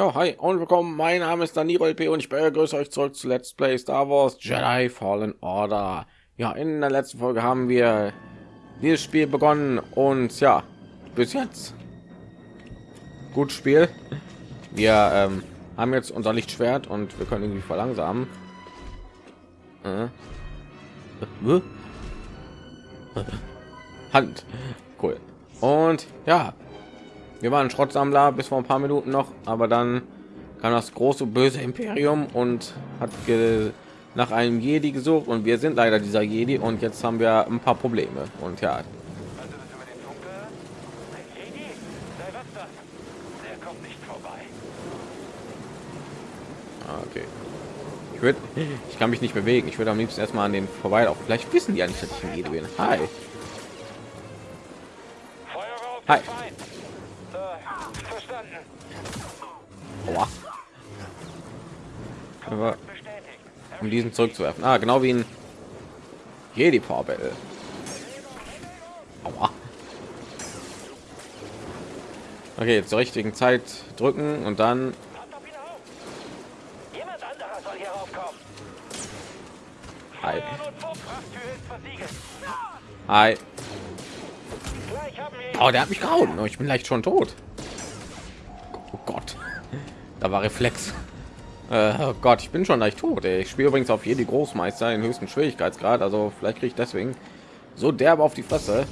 Ja, hi und willkommen. Mein Name ist Danilo LP und ich begrüße euch zurück zu Let's Play Star Wars Jedi Fallen Order. Ja, in der letzten Folge haben wir dieses Spiel begonnen und ja, bis jetzt gut Spiel. Wir ähm, haben jetzt unser Lichtschwert und wir können irgendwie verlangsamen. Äh. Hand. Cool. Und ja, wir waren Schrottsammler bis vor ein paar Minuten noch, aber dann kam das große böse Imperium und hat nach einem Jedi gesucht und wir sind leider dieser Jedi und jetzt haben wir ein paar Probleme und ja. Ah, okay. Ich würde, ich kann mich nicht bewegen. Ich würde am liebsten erstmal an den vorbei. Auch vielleicht wissen die ja nicht, dass ich ein Jedi bin. Hi. Hi. Aua. Aber um diesen zurückzuwerfen. Ah, genau wie ein Jedi Power Battle. Aua. Okay, zur richtigen Zeit drücken und dann Hi. Hi. Oh, der hat mich gehauen. Oh, ich bin leicht schon tot. Oh Gott. Da war Reflex. Äh, oh Gott, ich bin schon leicht tot. Ey. Ich spiele übrigens auf jede Großmeister in höchsten Schwierigkeitsgrad. Also vielleicht kriege ich deswegen so derbe auf die Fresse.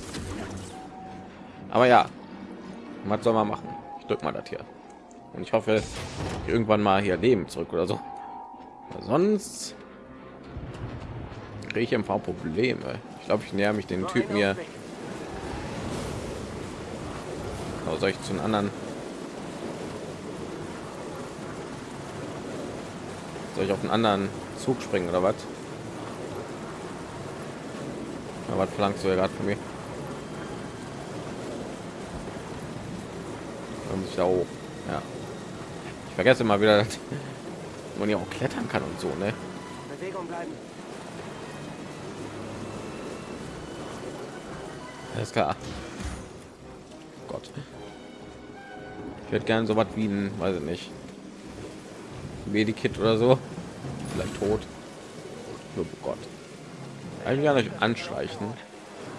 Aber ja, was soll man machen? Ich drück mal das hier. Und ich hoffe, irgendwann mal hier Leben zurück oder so. Sonst kriege ich ein paar Probleme. Ich glaube, ich näher mich den Typen hier. Aber soll ich zu einem anderen Soll ich auf einen anderen Zug springen oder was? Ja, was verlangst du ja gerade von mir? Und ich da hoch. Ja. Ich vergesse mal wieder, dass man ja auch klettern kann und so, ne? Bewegung bleiben. Alles klar. Gott. Ich werde gerne so was wie ein, weiß ich nicht, Medikit oder so. Tot. Oh Gott. Eigentlich gar nicht anschleichen.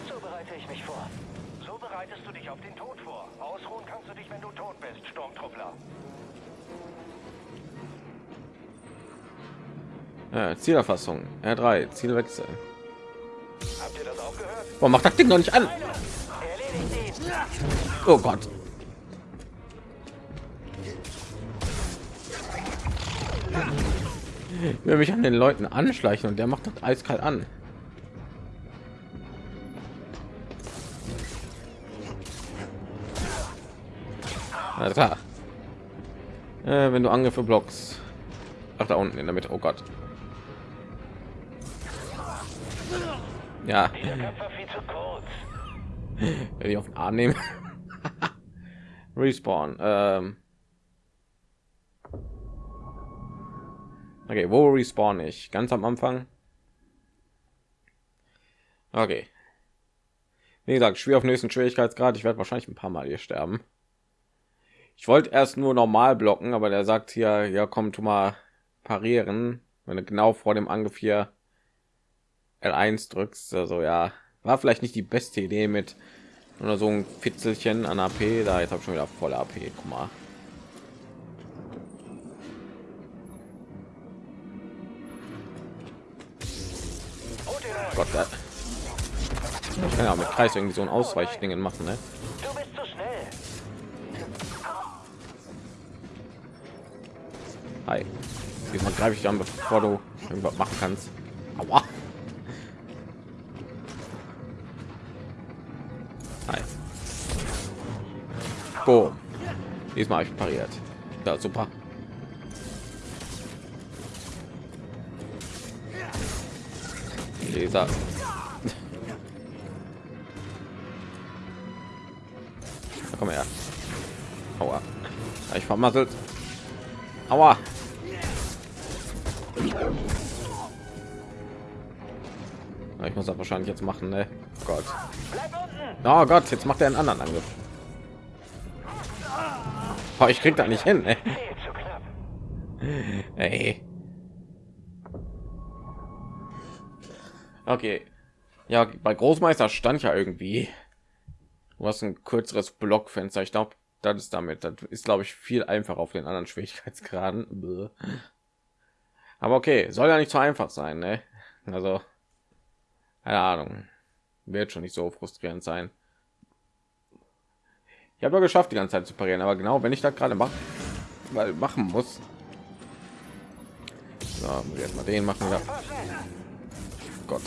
So bereite ich mich vor. So bereitest du dich auf den Tod vor. Ausruhen kannst du dich, wenn du tot bist, Sturmtruppler. Ja, Zielerfassung. R3, Zielwechsel. Habt ihr das auch gehört? Warum macht das Ding noch nicht an? Oh Gott. Will mich an den Leuten anschleichen und der macht das eiskalt an. Klar. Äh, wenn du Angriffe blockst. Ach, da unten in der Mitte. Oh Gott. Ja. Wenn ich auf den Arm nehmen. Respawn. Ähm. Okay, wo respawn ich? Ganz am Anfang. Okay. Wie gesagt, schwer auf nächsten Schwierigkeitsgrad. Ich werde wahrscheinlich ein paar Mal hier sterben. Ich wollte erst nur normal blocken, aber der sagt hier, ja, komm, tu mal parieren, wenn du genau vor dem Angriff hier L1 drückst. Also ja, war vielleicht nicht die beste Idee mit oder so ein Fitzelchen an AP. Da jetzt habe ich schon wieder voll AP. Guck mal. Gott, da. Ich kann ja mit Kreis irgendwie so ein Ausweichdingen machen, ne? Du bist zu schnell. Hi. Diesmal greife ich an, bevor du irgendwas machen kannst. Aua. Hi. Boom. Diesmal habe ich pariert. Ja, super. Leser. Komm her. Aua. Ich vermasselt. Aua. Ich muss das wahrscheinlich jetzt machen, ne? Gott. Oh Gott, jetzt macht er einen anderen Angriff. Oh, ich krieg da nicht hin, ne? Ey. Okay. Ja, bei Großmeister stand ja irgendwie. Du hast ein kürzeres Blockfenster. Ich glaube, das ist damit. Das ist, glaube ich, viel einfacher auf den anderen Schwierigkeitsgraden. Aber okay, soll ja nicht so einfach sein, ne? Also, keine Ahnung. Wird schon nicht so frustrierend sein. Ich habe ja geschafft, die ganze Zeit zu parieren, aber genau, wenn ich das gerade mache, machen muss. So, jetzt mal den machen. Ja. Gott.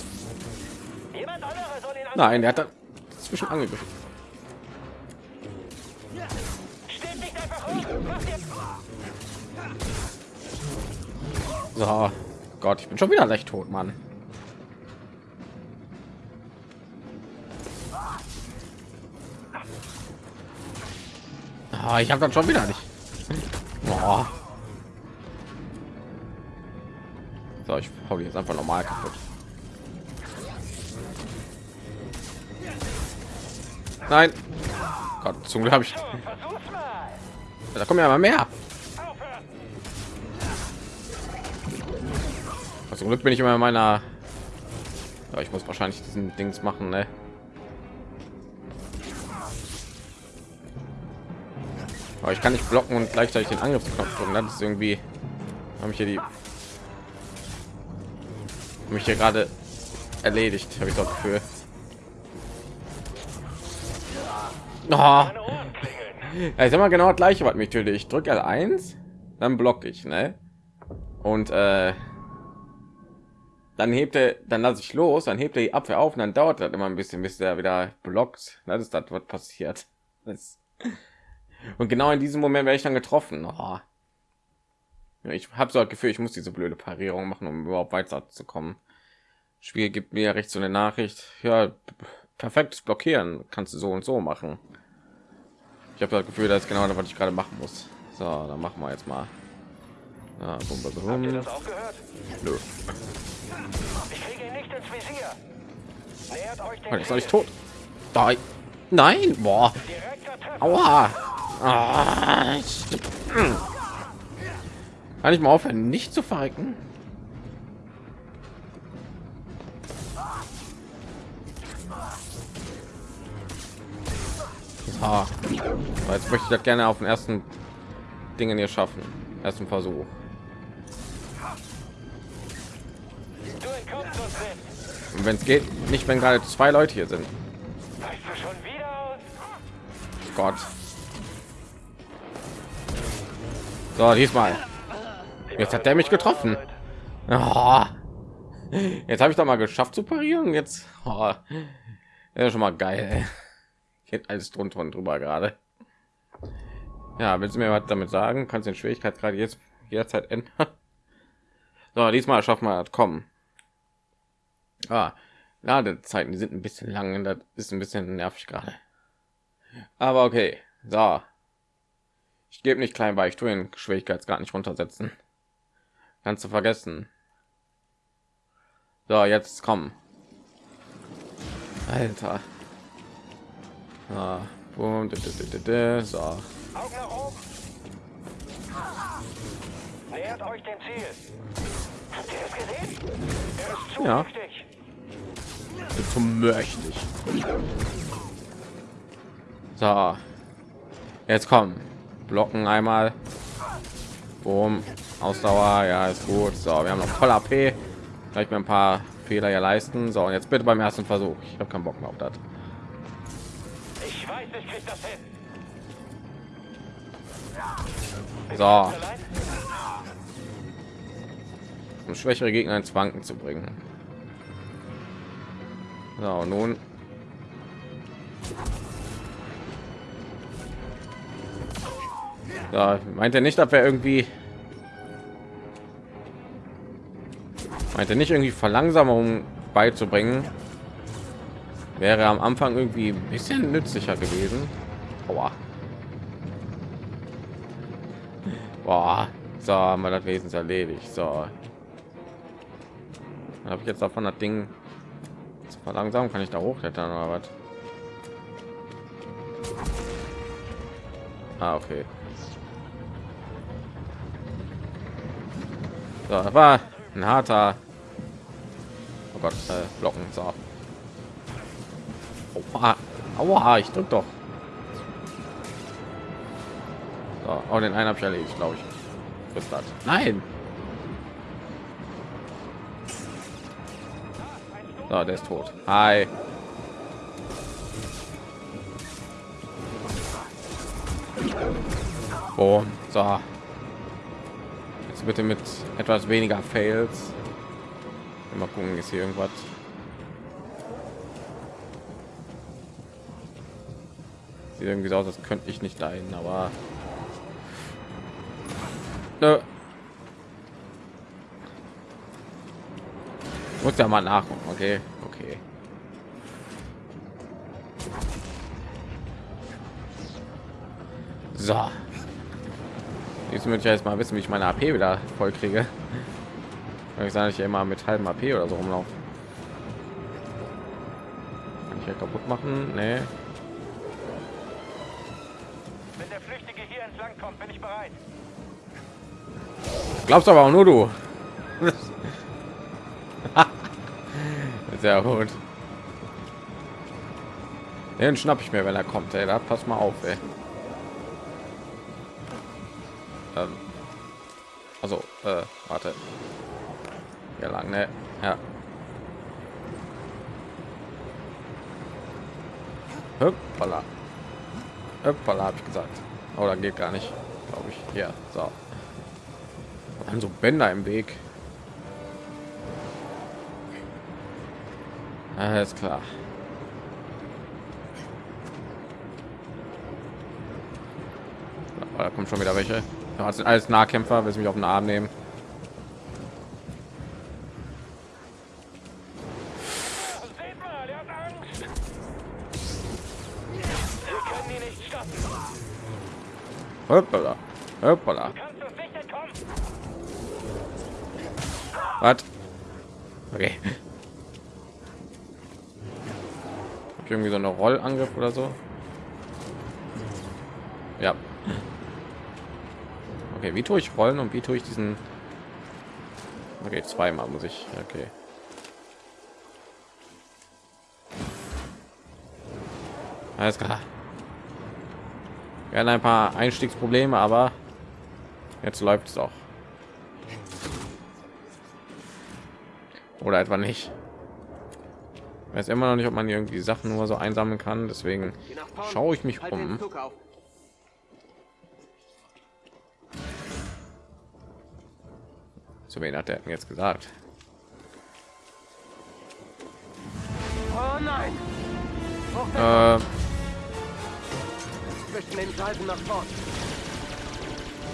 Nein, der hat da zwischen angegriffen. So, Gott, ich bin schon wieder leicht tot, Mann. Oh, ich habe dann schon wieder nicht. Oh. So, ich hau jetzt einfach normal kaputt. Nein. Gott, zum Glück habe ich. Da kommen ja mal mehr. Zum Glück bin ich immer in meiner. Ja, ich muss wahrscheinlich diesen Dings machen, ne? Aber ich kann nicht blocken und gleichzeitig den Angriffsknopf drücken. Das ist irgendwie habe ich hier die mich hier gerade erledigt, habe ich das Gefühl. Oh. Ja, sag mal genau das gleiche, was mich tötet. Ich drücke L1, dann blocke ich, ne? Und äh, dann hebt er, dann lasse ich los, dann hebt er die Abwehr auf und dann dauert das immer ein bisschen, bis er wieder blockt. Das ist das, was passiert. Das und genau in diesem Moment werde ich dann getroffen. Oh. Ich habe so das Gefühl, ich muss diese blöde Parierung machen, um überhaupt weiterzukommen. Spiel gibt mir recht so eine Nachricht. Ja, perfektes Blockieren kannst du so und so machen. Ich habe das Gefühl, das ist genau das, was ich gerade machen muss. So, dann machen wir jetzt mal. Ja, bum, bum, bum. Nö. Ich kriege ihn nicht ins Visier. Nähert euch den Jetzt ich tot. Da. Nein, boah. Aua. Ah, Kann ich mal aufhören, nicht zu verrecken? Ah, jetzt möchte ich das gerne auf den ersten Dingen hier schaffen. Ersten Versuch. Wenn es geht, nicht wenn gerade zwei Leute hier sind. Gott. So, diesmal. Jetzt hat der mich getroffen. Oh. Jetzt habe ich doch mal geschafft zu parieren. Jetzt oh. ja schon mal geil. Geht alles drunter und drüber gerade. Ja, willst du mir was damit sagen? Kannst den Schwierigkeit gerade jetzt jederzeit ändern? So, diesmal schaffen wir das kommen. Ah, Ladezeiten, die sind ein bisschen lang. Das ist ein bisschen nervig gerade. Aber okay. So, ich gebe nicht klein bei, ich tue den Schwierigkeitsgrad nicht runtersetzen. Kannst du vergessen. So, jetzt kommen. Alter. Ah, boom, so. Nähert euch dem Ziel. Habt ihr es gesehen? Er ist zu ja. Zu mächtig. So. Jetzt kommen blocken einmal Boom. ausdauer ja ist gut so wir haben noch voll ap vielleicht mir ein paar fehler ja leisten so und jetzt bitte beim ersten versuch ich habe keinen bock mehr auf das so. Um schwächere gegner ins wanken zu bringen. So nun. Da meint er nicht, dass wir irgendwie meint er nicht irgendwie Verlangsamung beizubringen. Wäre am Anfang irgendwie ein bisschen nützlicher gewesen. Aua. Boah, so haben wir das Wesen erledigt. So habe ich jetzt davon das Ding zu verlangsamen? Kann ich da hochklettern oder was? Ah, okay. So, war ein harter. Oh Gott, äh, Blocken. So. Aua, Aua ich drück doch. So, auch den einen habe ich erledigt, glaube ich. Das. Nein. So, der ist tot. Hi. Boom. So. Jetzt bitte mit etwas weniger Fails. Mal gucken, ist hier irgendwas. Sieht irgendwie so aus, als könnte ich nicht dahin, aber Nö. muss ja mal nachgucken. Okay, okay. So. Jetzt möchte ich jetzt mal wissen, wie ich meine AP wieder voll kriege. Weil ich sage, ich immer mit halbem AP oder so rumlaufen. Kann ich ja kaputt machen? Nee. Bereit. Glaubst aber auch nur du. Sehr gut. Den schnapp ich mir, wenn er kommt. Ey, da pass mal auf. Ey. Ähm. Also, äh, warte. Ja lang, ne? Ja. Hoppala. Hoppala, habe ich gesagt. Oder geht gar nicht, glaube ich. Ja, so. Haben so Bänder im Weg. Alles klar. Da kommt schon wieder welche. Ja, sind alles Nahkämpfer, will mich auf den Arm nehmen. Seht Hoppala. Was? Okay. Irgendwie so eine Rollangriff oder so? Ja. Okay, wie tue ich rollen und wie tue ich diesen? Okay, zweimal muss ich. Okay. Alles klar. Wir hatten ein paar Einstiegsprobleme, aber jetzt läuft es auch. Oder etwa nicht. Ich weiß immer noch nicht, ob man irgendwie Sachen nur so einsammeln kann. Deswegen schaue ich mich um. Zu wen hat er jetzt gesagt? Oh nein! Äh, Zwischen den Salben nach vorn.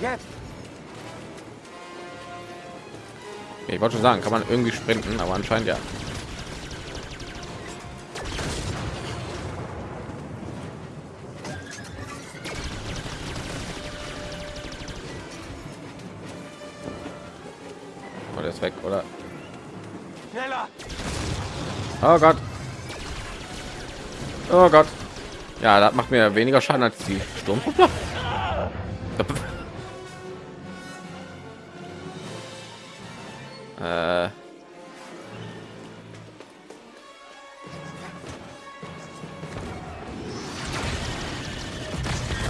Jetzt! Ich wollte schon sagen, kann man irgendwie sprinten, aber anscheinend ja. Oh, ist weg, oder? Oh Gott. Oh Gott. Ja, das macht mir weniger Schaden als die Sturmtruppler.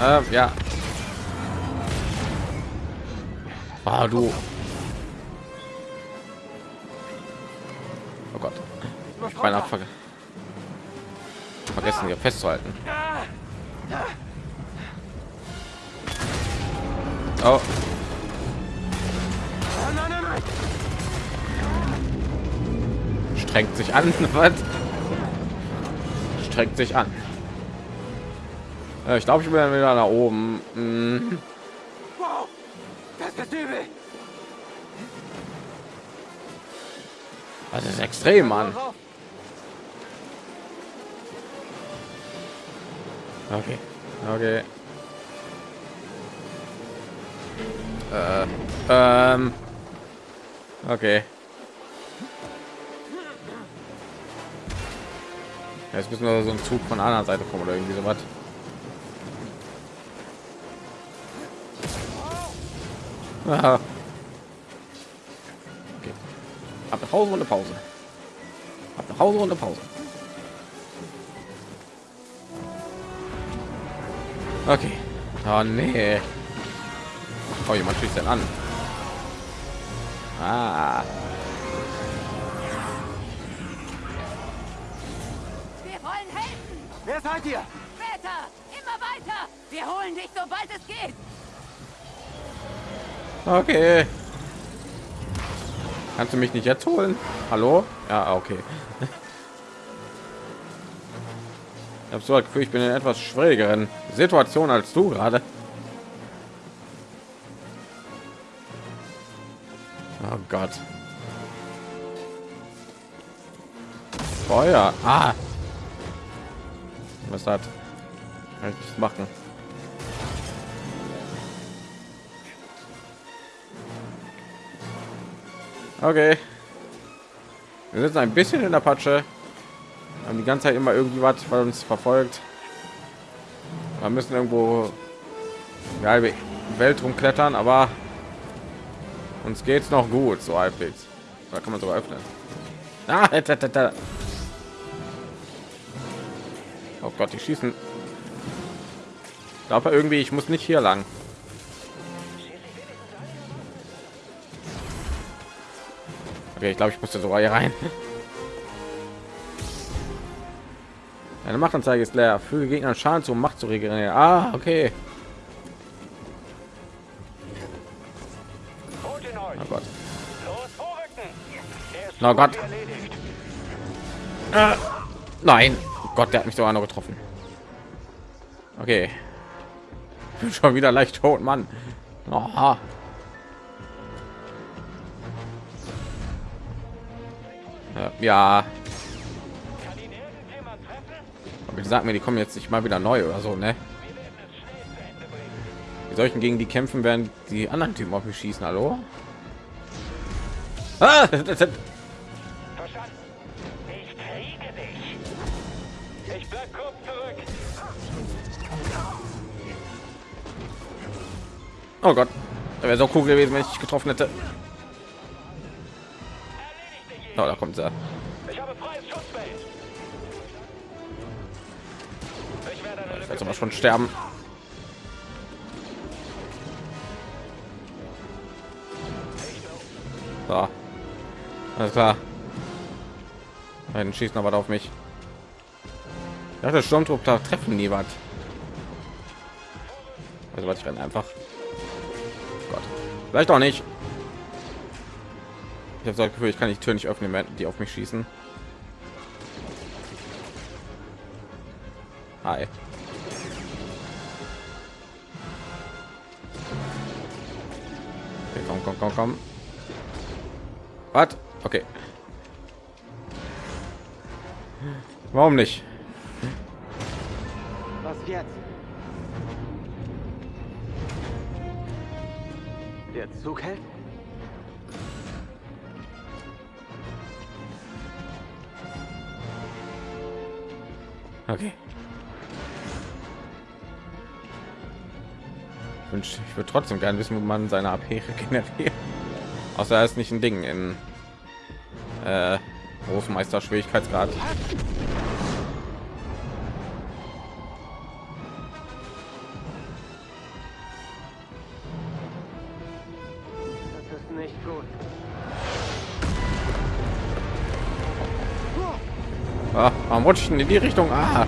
Ähm, ja. Ah, du. Oh Gott. Ich beinahe ver vergessen, hier festzuhalten. Oh, strengt sich an. Was? Strengt sich an. Äh, Ich glaube, ich bin wieder nach oben. Hm. Wow! Das ist übel! Das ist extrem, Mann. Okay. Okay. Äh, ähm. Okay. Jetzt müssen wir so ein Zug von der anderen Seite kommen oder irgendwie so was. Ah. Ab nach Hause und eine Pause. Ab nach Hause und eine Pause. Okay. Oh nee. Oh, jemand schießt denn an. Ah. Wir wollen helfen! Wer seid ihr? Später! Immer weiter! Wir holen dich, sobald es geht! Okay. Kannst du mich nicht jetzt holen? Hallo? Ja, okay. Ich habe so das Gefühl, ich bin in etwas schwierigeren Situation als du gerade. Oh Gott. Feuer. Ah. Was hat? Kann ich nicht machen. Okay. Wir sitzen ein bisschen in der Patsche. Haben die ganze Zeit immer irgendwie was, weil uns verfolgt. Wir müssen irgendwo die halbe Welt rumklettern, aber uns geht's noch gut, so halbwegs. Da kann man sogar öffnen. Ah, da, da, da. Oh Gott, die schießen. Glaube irgendwie, ich muss nicht hier lang. Okay, ich glaube, ich musste sogar hier rein. Eine Machtanzeige ist leer. Füge Gegner Schaden zu, um Macht zu regenerieren. Ah, okay. Oh Gott. Na so Gott. Ah, nein. Oh Gott, der hat mich sogar noch getroffen. Okay. Bin schon wieder leicht tot, Mann. Aha. Ja, aber die sagen mir, die kommen jetzt nicht mal wieder neu oder so, ne? Werden. Wie soll ich denn gegen die kämpfen, während die anderen Typen auf mich schießen? Hallo? Ah. Ich. Ich. Oh Gott, das wäre so cool gewesen, wenn ich getroffen hätte. Oh, da kommt er. Ich habe freies Schutzfeld. Ich werde eine Jetzt Lücke aber schon sterben. So. Alles klar. Einen schießen aber auf mich. Ich dachte, Sturmtruppler treffen nie was. Also was ich renne einfach. Gott. Vielleicht auch nicht. Habe das Gefühl, ich kann die Tür nicht öffnen, wenn die auf mich schießen. Hi. Okay, komm, komm, komm, komm. Was? Okay. Warum nicht? Was jetzt? Der Zug hält? Okay. Ich, ich würde trotzdem gerne wissen, wo man seine AP regeneriert. Außer er ist nicht ein Ding in äh, Großmeister Schwierigkeitsgrad. Warum rutsche ich denn in die Richtung? Ah.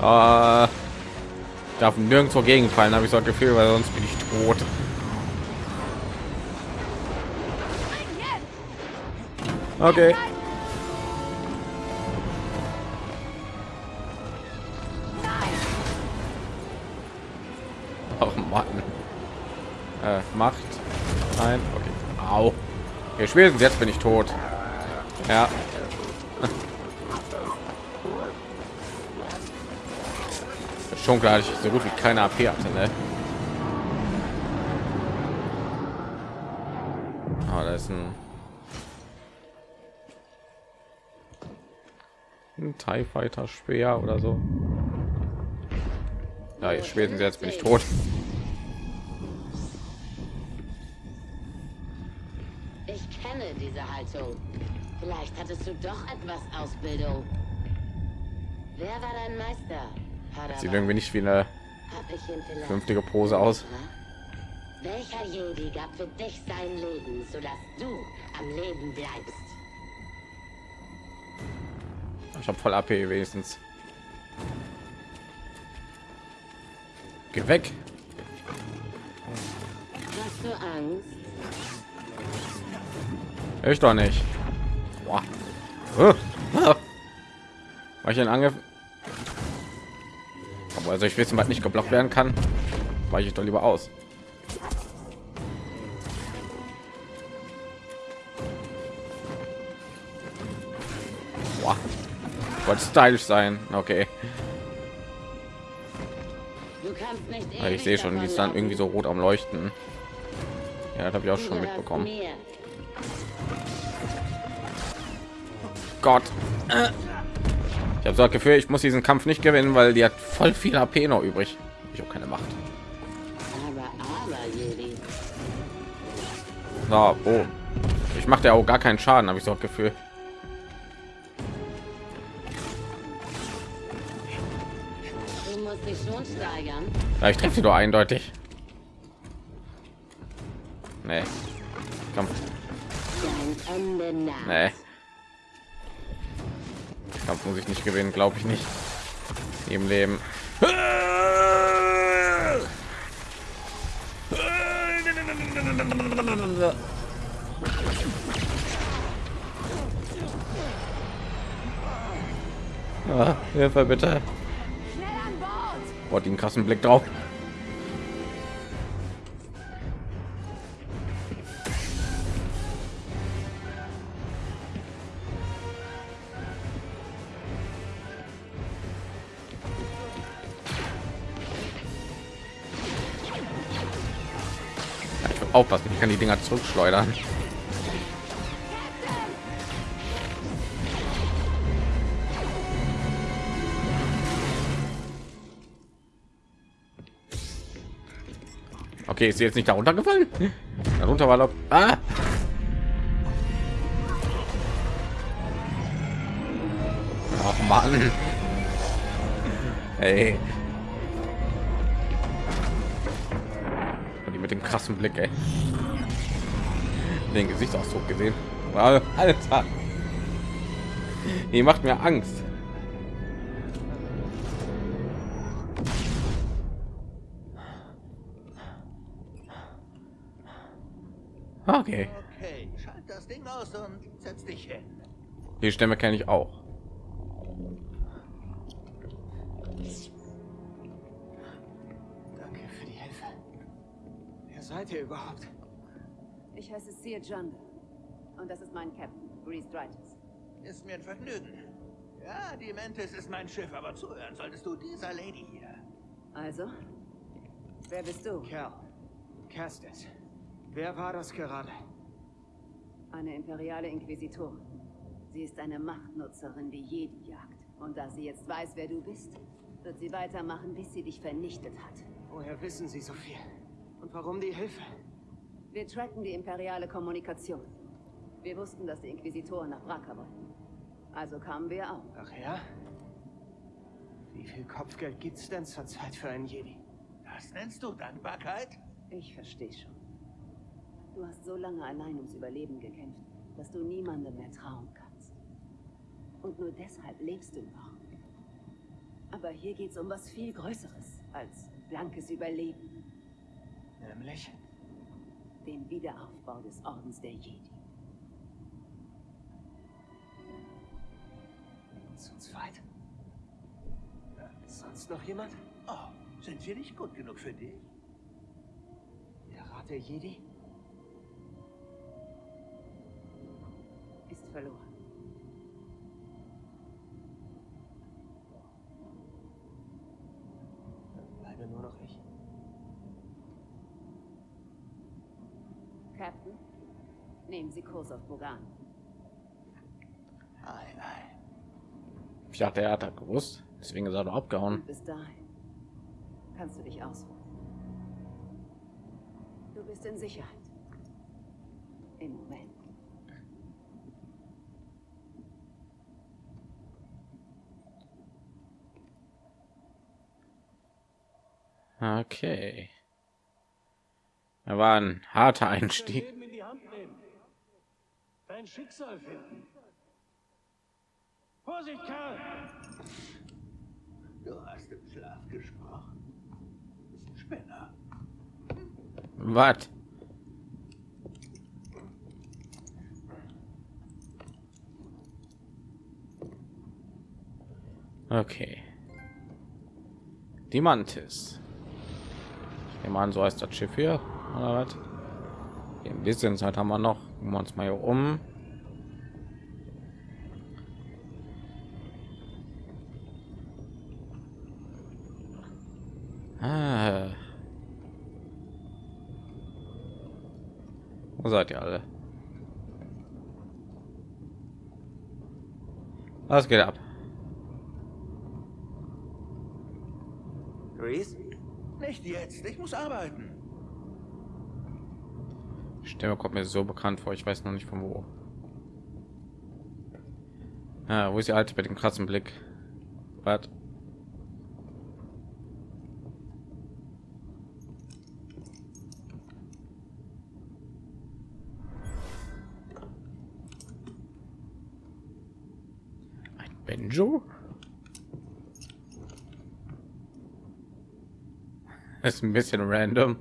Ah, darf nirgendwo gegenfallen, habe ich so ein Gefühl, weil sonst bin ich tot. Okay. Oh Mann. Äh, Macht. Nein. Okay. Au. Okay, spätestens jetzt bin ich tot. Ja. Schon klar, ich so gut wie keine AP hatte, ne? Ah, da ist ein ein TIE Fighter Speer oder so. Ja, spätestens jetzt bin ich tot. diese Haltung. Vielleicht hattest du doch etwas Ausbildung. Wer war dein Meister? Sieht Padawan? irgendwie nicht wie eine Hab vernünftige Pose aus. Welcher Jedi gab für dich sein Leben, sodass du am Leben bleibst? Ich habe voll AP wenigstens. Geh weg. Hast du Angst? Ich doch nicht. Boah. War ich einen Angriff? Aber also ich wissen, was nicht geblockt werden kann, weiche ich doch lieber aus. Boah. Wollte stylisch sein. Okay. Ich sehe schon, die ist dann irgendwie so rot am Leuchten. Ja, das habe ich auch schon mitbekommen. Gott. Äh. Ich habe so das Gefühl, ich muss diesen Kampf nicht gewinnen, weil die hat voll viel AP noch übrig. Ich habe keine Macht. So, oh. Ich mache ja auch gar keinen Schaden, habe ich so das Gefühl. Ja, ich treffe sie doch eindeutig. Nee. Komm, nee. Kampf muss ich nicht gewinnen, glaube ich nicht. Im Leben. Ah, Hilfe bitte. Boah, den krassen Blick drauf. Aufpassen, ich kann die Dinger zurückschleudern. Okay, ist sie jetzt nicht darunter gefallen? Darunter war doch. Ah! Ach Mann. Ey. Dem krassen Blick, ey. Den Gesichtsausdruck gesehen. Alter. Die macht mir Angst. Okay. Okay, schalt das Ding aus und setz dich hin. Die Stimme kenne ich auch. Seid ihr überhaupt? Ich heiße Seer Junda. Und das ist mein Captain, Grease Dritus. Ist mir ein Vergnügen. Ja, die Mantis ist mein Schiff, aber zuhören solltest du dieser Lady hier. Also? Wer bist du? Kerl. Castes. Wer war das gerade? Eine imperiale Inquisitorin. Sie ist eine Machtnutzerin, die Jedi jagt. Und da sie jetzt weiß, wer du bist, wird sie weitermachen, bis sie dich vernichtet hat. Woher wissen Sie so viel? Und warum die Hilfe? Wir tracken die imperiale Kommunikation. Wir wussten, dass die Inquisitoren nach Bracca wollten. Also kamen wir auch. Ach ja? Wie viel Kopfgeld gibt's denn zurzeit für einen Jedi? Das nennst du Dankbarkeit? Ich verstehe schon. Du hast so lange allein ums Überleben gekämpft, dass du niemandem mehr trauen kannst. Und nur deshalb lebst du noch. Aber hier geht's um was viel Größeres als blankes Überleben. Nämlich? Den Wiederaufbau des Ordens der Jedi. Zu zweit? Äh, Sonst noch jemand? Oh, sind wir nicht gut genug für dich? Der Rat der Jedi? Ist verloren. Dann bleibe nur noch ich. Captain. Nehmen Sie Kurs auf Bogan. Nein, nein. Ich dachte, er hat das gewusst. Deswegen ist er doch abgehauen. Bis dahin kannst du dich ausruhen. Du bist in Sicherheit. Im Moment. Okay. Er war ein harter Einstieg. Leben in die Hand nehmen. Dein Schicksal finden. Vorsicht, Karl! Du hast im Schlaf gesprochen. Spinner. Was? Okay. Die Mantis. Ich nehme an, so heißt das Schiff hier. Oder? Ein bisschen Zeit haben wir noch. Gucken wir uns mal hier um. Ah. Wo seid ihr alle? Was geht ab? Grease? Nicht jetzt. Ich muss arbeiten. Stimme kommt mir so bekannt vor. Ich weiß noch nicht von wo. Ah, wo ist die alte mit dem krassen Blick? Was? Ein Benjo? Ist ein bisschen random.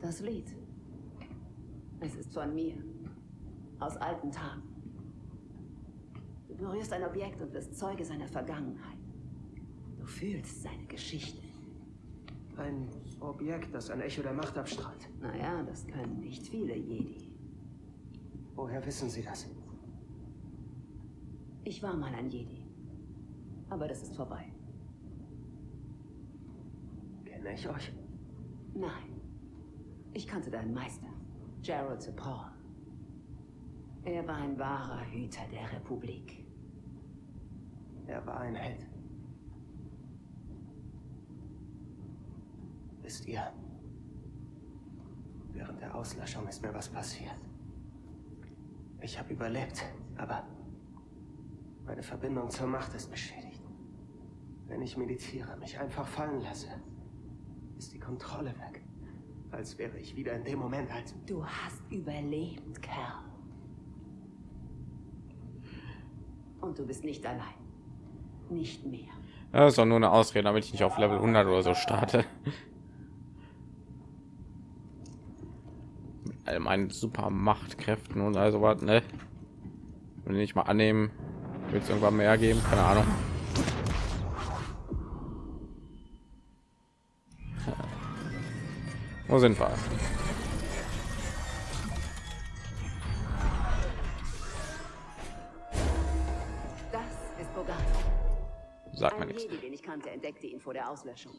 Das Lied. Es ist von mir. Aus alten Tagen. Du berührst ein Objekt und wirst Zeuge seiner Vergangenheit. Du fühlst seine Geschichte. Ein Objekt, das ein Echo der Macht abstrahlt. Naja, das können nicht viele Jedi. Woher wissen Sie das? Ich war mal ein Jedi. Aber das ist vorbei. Kenne ich euch? Nein. Ich kannte deinen Meister, Gerald Paul. Er war ein wahrer Hüter der Republik. Er war ein Held. Wisst ihr, während der Auslöschung ist mir was passiert. Ich habe überlebt, aber meine Verbindung zur Macht ist beschädigt. Wenn ich meditiere, mich einfach fallen lasse, ist die Kontrolle weg. Als wäre ich wieder in dem Moment, als... Du hast überlebt, Kerl. Und du bist nicht allein. Nicht mehr. Das ist doch nur eine Ausrede, damit ich nicht auf Level 100 oder so starte. Mit all meinen super Machtkräften und also was, ne? Wenn ich mal annehmen, wird es irgendwann mehr geben, keine Ahnung. Wo sind wir? Das ist Bogan. Sagt nichts. Den ich kannte, entdeckte ihn vor der Auslöschung.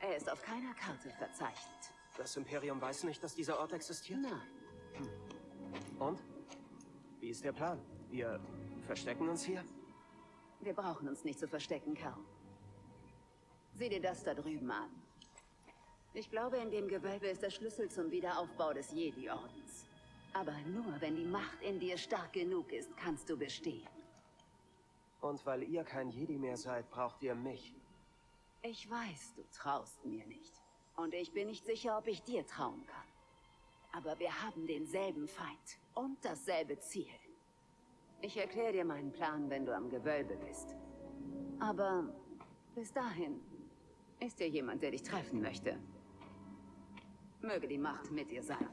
Er ist auf keiner Karte verzeichnet. Das Imperium weiß nicht, dass dieser Ort existiert? Nein. Und? Wie ist der Plan? Wir verstecken uns hier? Wir brauchen uns nicht zu verstecken, Kerl. Sieh dir das da drüben an. Ich glaube, in dem Gewölbe ist der Schlüssel zum Wiederaufbau des Jedi-Ordens. Aber nur, wenn die Macht in dir stark genug ist, kannst du bestehen. Und weil ihr kein Jedi mehr seid, braucht ihr mich. Ich weiß, du traust mir nicht. Und ich bin nicht sicher, ob ich dir trauen kann. Aber wir haben denselben Feind und dasselbe Ziel. Ich erkläre dir meinen Plan, wenn du am Gewölbe bist. Aber bis dahin ist hier jemand, der dich treffen möchte. Möge die Macht mit dir sein.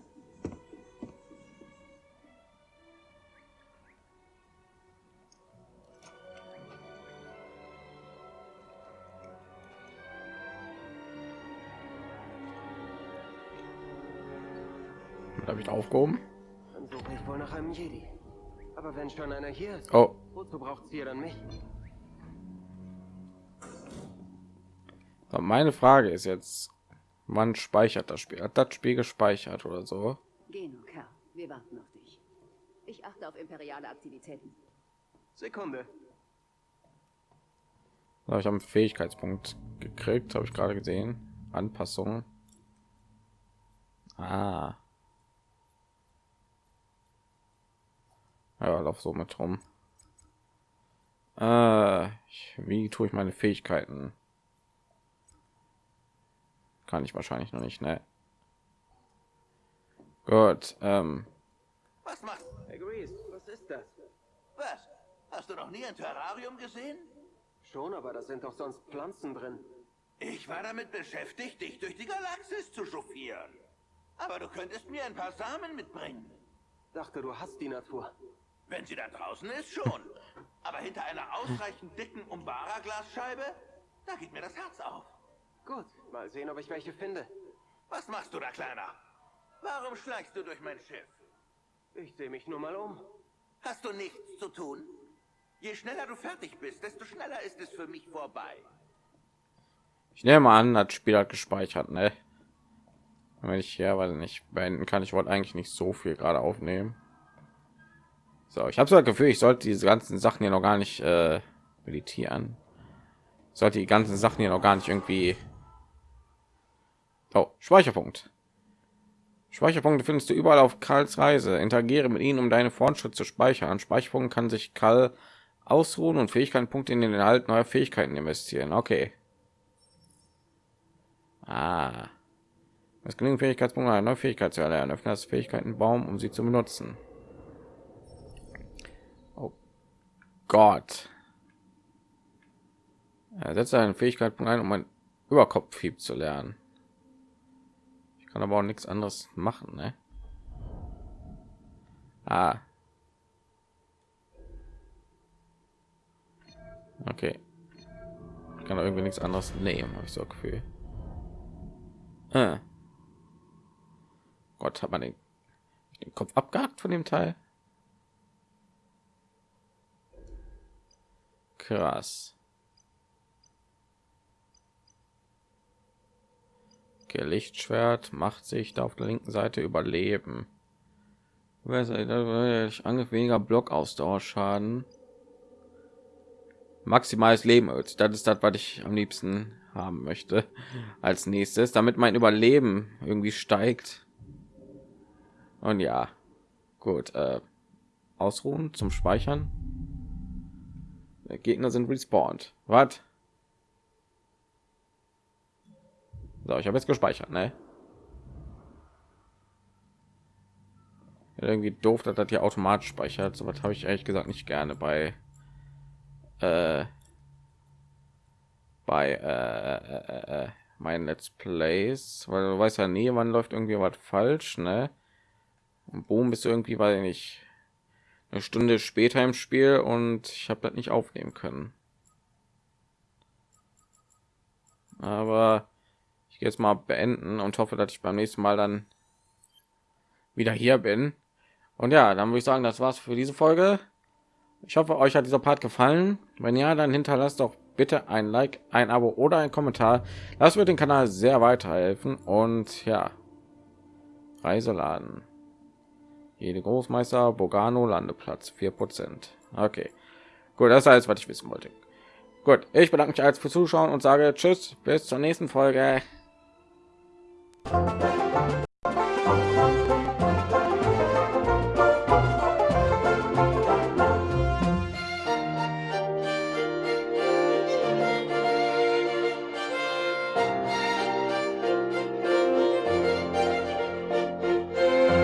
Ich aufgehoben? Dann suche ich wohl nach einem Jedi. Aber wenn schon einer hier ist, Oh, wozu braucht ihr dann mich? aber meine Frage ist jetzt, wann speichert das Spiel? Hat das Spiel gespeichert oder so? Geh nur, Kerl. Wir warten auf dich. Ich achte auf imperiale Aktivitäten. Sekunde. So, ich habe einen Fähigkeitspunkt gekriegt, habe ich gerade gesehen. Anpassungen. Ah. Ja, lauf so mit rum. Äh, ich, wie tue ich meine Fähigkeiten? Kann ich wahrscheinlich noch nicht, ne? Gut, ähm, Was machst Hey Grease, was ist das? Was? Hast du noch nie ein Terrarium gesehen? Schon, aber da sind doch sonst Pflanzen drin. Ich war damit beschäftigt, dich durch die Galaxis zu chauffieren. Aber du könntest mir ein paar Samen mitbringen. Dachte, du hast die Natur. Wenn sie da draußen ist, schon. Aber hinter einer ausreichend dicken Umbara-Glasscheibe, da geht mir das Herz auf. Gut, mal sehen, ob ich welche finde. Was machst du da, Kleiner? Warum schleichst du durch mein Schiff? Ich sehe mich nur mal um. Hast du nichts zu tun? Je schneller du fertig bist, desto schneller ist es für mich vorbei. ich nehme an, das Spiel hat gespeichert, ne? Wenn ich ja, weiß nicht, beenden kann, ich wollte eigentlich nicht so viel gerade aufnehmen. So, ich habe so das Gefühl, ich sollte diese ganzen Sachen hier noch gar nicht äh, meditieren. Ich sollte die ganzen Sachen hier noch gar nicht irgendwie. Oh, Speicherpunkt. Speicherpunkte findest du überall auf Karls Reise. Interagiere mit ihnen, um deine Fortschritte zu speichern. An Speicherpunkten kann sich Karl ausruhen und Fähigkeitenpunkte in den Inhalt neuer Fähigkeiten investieren. Okay. Ah. Es genügend Fähigkeitspunkte, eine neue Fähigkeit zu erlernen. Öffne das Fähigkeitenbaum, um sie zu benutzen. Oh Gott. Ersetze einen Fähigkeitspunkt ein, um ein Überkopfhieb zu lernen. Ich kann aber auch nichts anderes machen, ne? Ah. Okay. Ich kann irgendwie nichts anderes nehmen, habe ich so Gefühl. Ah. Gott, hat man den, den Kopf abgehakt von dem Teil? Krass. Okay, Lichtschwert macht sich da auf der linken Seite überleben. Angriff weniger Blockausdauerschaden. Maximales Leben, das ist das, was ich am liebsten haben möchte als nächstes, damit mein Überleben irgendwie steigt. Und ja, gut, äh, ausruhen zum Speichern. Der Gegner sind respawned. Was? So, ich habe jetzt gespeichert, ne? Irgendwie doof, dass das hier automatisch speichert. So was habe ich ehrlich gesagt nicht gerne bei äh, bei äh, äh, äh, meinen Let's Plays, weil du weißt ja nie, wann läuft irgendwie was falsch, ne? Und boom, bist du irgendwie, weil nicht eine Stunde später im Spiel und ich habe das nicht aufnehmen können. Aber ich gehe jetzt mal beenden und hoffe, dass ich beim nächsten Mal dann wieder hier bin. Und ja, dann würde ich sagen, das war's für diese Folge. Ich hoffe, euch hat dieser Part gefallen. Wenn ja, dann hinterlasst doch bitte ein Like, ein Abo oder ein Kommentar. Das wird den Kanal sehr weiterhelfen. Und ja, Reiseladen. Jede Großmeister Bogano Landeplatz 4%. Okay, gut, das ist alles, was ich wissen wollte. Gut, ich bedanke mich als für Zuschauen und sage Tschüss, bis zur nächsten Folge.